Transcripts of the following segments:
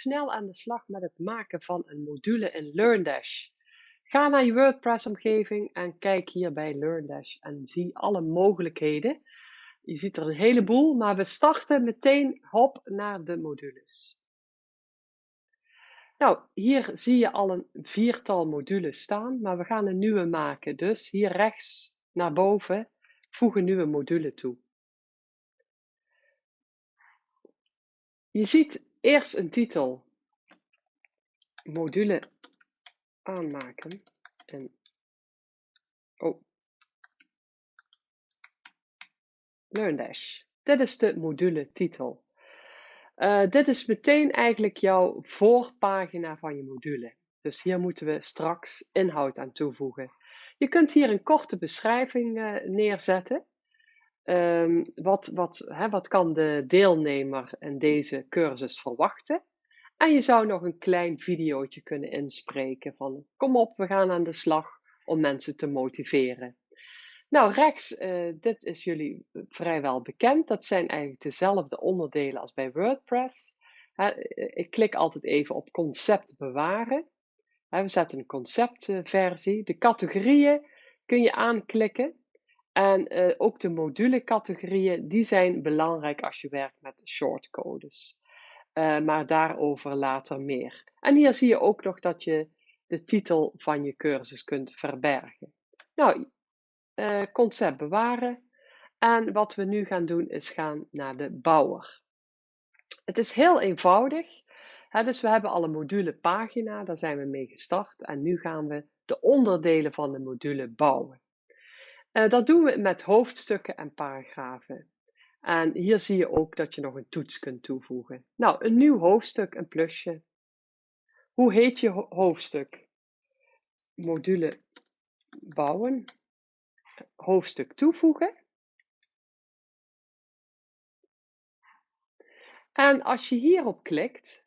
snel aan de slag met het maken van een module in LearnDash. Ga naar je WordPress-omgeving en kijk hier bij LearnDash en zie alle mogelijkheden. Je ziet er een heleboel, maar we starten meteen hop naar de modules. Nou, hier zie je al een viertal modules staan, maar we gaan een nieuwe maken. Dus hier rechts naar boven, voeg een nieuwe module toe. Je ziet eerst een titel, module aanmaken en oh, LearnDash. Dit is de module titel. Uh, dit is meteen eigenlijk jouw voorpagina van je module. Dus hier moeten we straks inhoud aan toevoegen. Je kunt hier een korte beschrijving uh, neerzetten. Um, wat, wat, hè, wat kan de deelnemer in deze cursus verwachten? En je zou nog een klein videootje kunnen inspreken van kom op, we gaan aan de slag om mensen te motiveren. Nou, rechts, uh, dit is jullie vrijwel bekend. Dat zijn eigenlijk dezelfde onderdelen als bij WordPress. ik klik altijd even op concept bewaren. we zetten een conceptversie. De categorieën kun je aanklikken. En uh, ook de module-categorieën, die zijn belangrijk als je werkt met shortcodes. Uh, maar daarover later meer. En hier zie je ook nog dat je de titel van je cursus kunt verbergen. Nou, uh, concept bewaren. En wat we nu gaan doen is gaan naar de bouwer. Het is heel eenvoudig. Dus we hebben al een module pagina, daar zijn we mee gestart. En nu gaan we de onderdelen van de module bouwen. Uh, dat doen we met hoofdstukken en paragrafen. En hier zie je ook dat je nog een toets kunt toevoegen. Nou, een nieuw hoofdstuk, een plusje. Hoe heet je hoofdstuk? Module bouwen. Hoofdstuk toevoegen. En als je hierop klikt,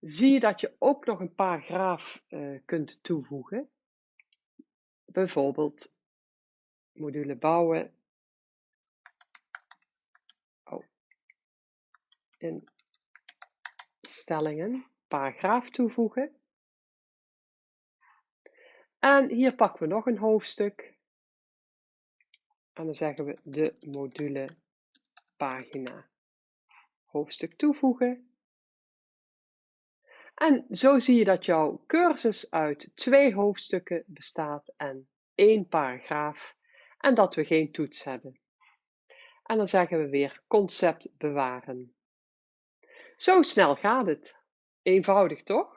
zie je dat je ook nog een paragraaf uh, kunt toevoegen. Bijvoorbeeld module bouwen. Oh. Instellingen, paragraaf toevoegen. En hier pakken we nog een hoofdstuk. En dan zeggen we de module pagina. Hoofdstuk toevoegen. En zo zie je dat jouw cursus uit twee hoofdstukken bestaat en één paragraaf en dat we geen toets hebben. En dan zeggen we weer concept bewaren. Zo snel gaat het. Eenvoudig toch?